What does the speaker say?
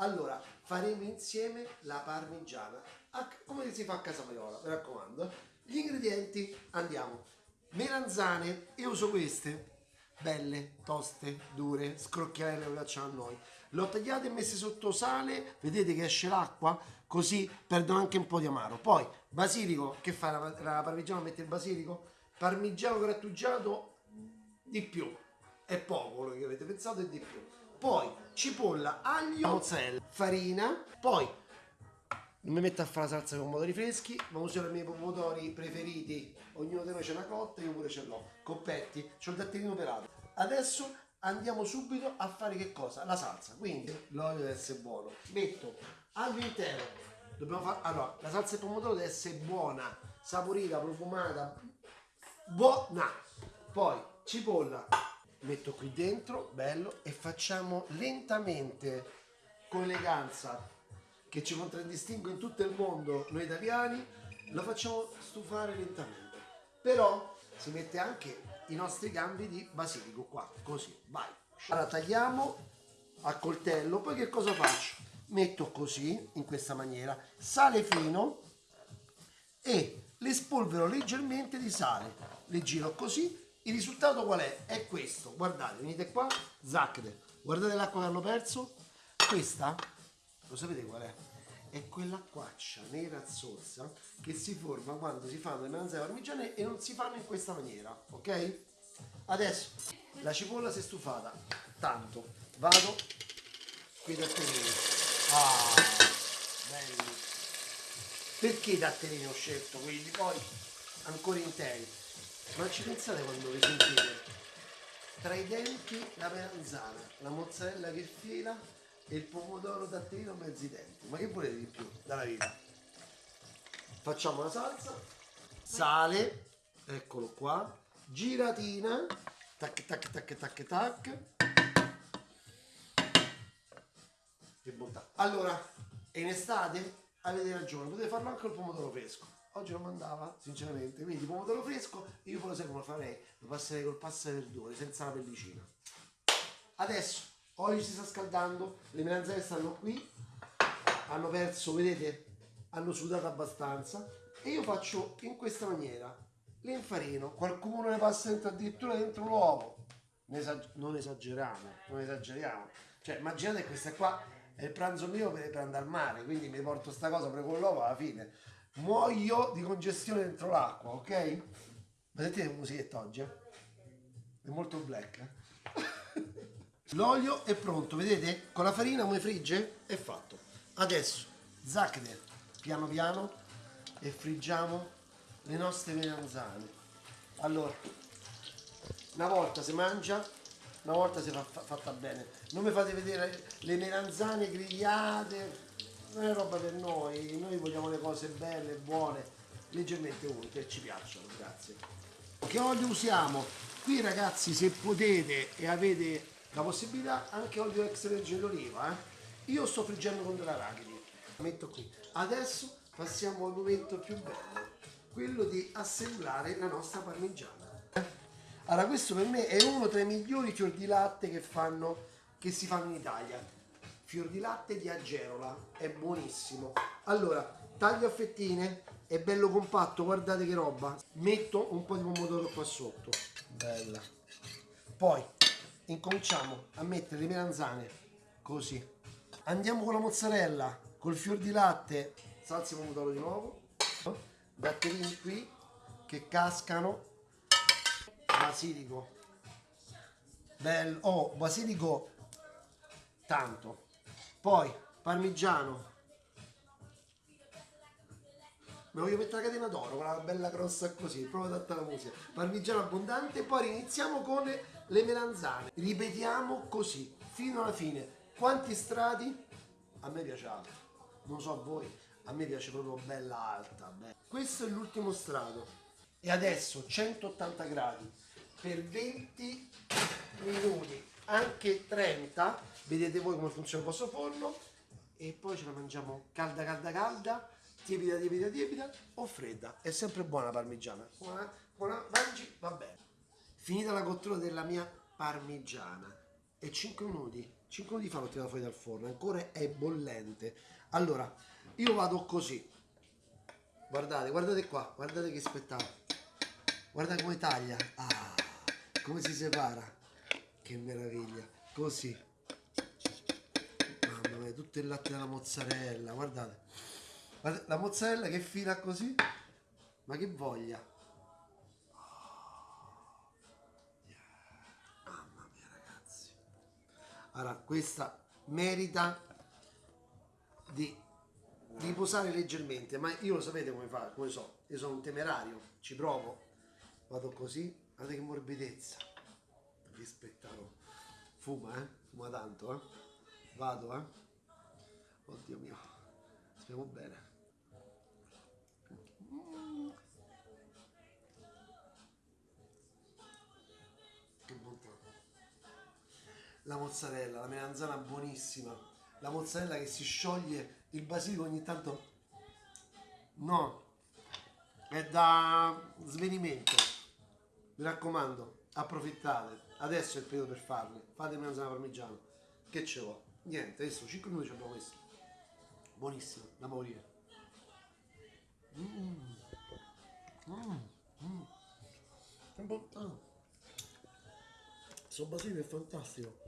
Allora, faremo insieme la parmigiana, come si fa a casa Paiola, mi raccomando. Gli ingredienti, andiamo. Melanzane, io uso queste, belle, toste, dure, scrocchiarelle come facciamo a noi. Le ho tagliate e messe sotto sale, vedete che esce l'acqua, così perdono anche un po' di amaro. Poi, basilico, che fa la parmigiana? Mette il basilico? Parmigiano grattugiato di più, è poco quello che avete pensato, è di più. Poi, cipolla, aglio, mozzarella, farina, poi non mi metto a fare la salsa con pomodori freschi, ma uso i miei pomodori preferiti. Ognuno di noi c'è una cotta, io pure ce l'ho. Coppetti, c'ho il datterino pelato. Adesso andiamo subito a fare che cosa? La salsa. Quindi l'olio deve essere buono. Metto all'interno. Dobbiamo fare. Allora, la salsa di pomodoro deve essere buona, saporita, profumata. Buona. Poi cipolla. Metto qui dentro, bello, e facciamo lentamente, con eleganza, che ci contraddistingue in tutto il mondo noi italiani, lo facciamo stufare lentamente. Però si mette anche i nostri gambi di basilico qua, così, vai. Allora tagliamo a coltello, poi che cosa faccio? Metto così, in questa maniera, sale fino e le spolvero leggermente di sale. Le giro così, il risultato qual è? È questo, guardate, venite qua, zacchete, guardate l'acqua che hanno perso, questa, lo sapete qual è? È quell'acquaccia nera zozza che si forma quando si fanno le melanzane parmigiane e non si fanno in questa maniera, ok? Adesso la cipolla si è stufata, tanto vado qui da tenere. Ah, belli. Perché i datterini ho scelto quelli poi ancora interi? Ma ci pensate quando vi sentite? Tra i denti la melanzana, la mozzarella che fila e il pomodoro datterino mezzi denti. Ma che volete di più dalla vita? Facciamo la salsa, sale, eccolo qua, giratina, tac tac tac tac tac. Che bontà. Allora, è in estate? Avete ragione, potete farlo anche col pomodoro fresco. Oggi non mandava, sinceramente. Quindi pomodoro fresco, io poi lo sai come farei? Lo passerei col pasta verdure, senza la pellicina. Adesso, olio si sta scaldando, le melanzane stanno qui, hanno perso, vedete? Hanno sudato abbastanza. E io faccio in questa maniera. Le infarino, qualcuno ne passa dentro addirittura dentro l'uovo. Non esageriamo, non esageriamo. Cioè, immaginate questa qua è il pranzo mio per, per andare al mare, quindi mi porto sta cosa per con l'uovo alla fine. Muoio di congestione dentro l'acqua, ok? Sentite che musichetta oggi? eh? È molto black. eh? L'olio è pronto, vedete? Con la farina come frigge? È fatto. Adesso, zacchete, piano piano, e friggiamo le nostre melanzane. Allora, una volta si mangia, una volta si fa- fatta bene. Non mi fate vedere le melanzane grigliate, non è roba per noi, noi vogliamo le cose belle, buone, leggermente uniche, ci piacciono, grazie. Che olio usiamo? Qui ragazzi se potete e avete la possibilità anche olio extravergine d'oliva, eh? Io sto friggendo con dell'arachidi, metto qui. Adesso passiamo al momento più bello, quello di assemblare la nostra parmigiana. Allora questo per me è uno tra i migliori fior di latte che, fanno, che si fanno in Italia. Fior di latte di Agerola, è buonissimo. Allora, taglio a fettine, è bello compatto, guardate che roba. Metto un po' di pomodoro qua sotto. Bella. Poi incominciamo a mettere le melanzane così. Andiamo con la mozzarella, col fior di latte, salsa di pomodoro di nuovo. Datterini qui che cascano basilico bello oh basilico tanto poi parmigiano. Mi voglio mettere la catena d'oro quella bella grossa così proprio adatta alla musica. Parmigiano abbondante poi iniziamo con le melanzane. Ripetiamo così fino alla fine. Quanti strati? A me piace alto non so a voi a me piace proprio bella alta bella. questo è l'ultimo strato. E adesso 180 gradi per 20 minuti anche 30 vedete voi come funziona il vostro forno e poi ce la mangiamo calda calda calda tiepida tiepida tiepida o fredda è sempre buona la parmigiana buona, buona mangi va bene finita la cottura della mia parmigiana e 5 minuti 5 minuti fa l'ho tirato fuori dal forno, ancora è bollente. Allora, io vado così. Guardate, guardate qua, guardate che spettacolo. Guarda come taglia. Ah, come si separa. Che meraviglia. Così. Mamma mia, tutto il latte della mozzarella, guardate. La mozzarella che fila così. Ma che voglia. Mamma mia ragazzi. Allora, questa merita di riposare leggermente, ma io lo sapete come fa, come so, io sono un temerario, ci provo, vado così, guardate che morbidezza, che spettacolo, fuma eh, fuma tanto eh, vado eh, oddio mio, speriamo bene. Mm. Che bontà. La mozzarella, la melanzana buonissima, la mozzarella che si scioglie, il basilico ogni tanto no, è da svenimento. Mi raccomando, approfittate. Adesso è il periodo per farle. Fate melanzana parmigiana. Che ce l'ho? Niente, adesso 5 minuti abbiamo messo. Buonissimo, da morire. Mm. Mm. Mm. Bontà. Questo basilico è fantastico.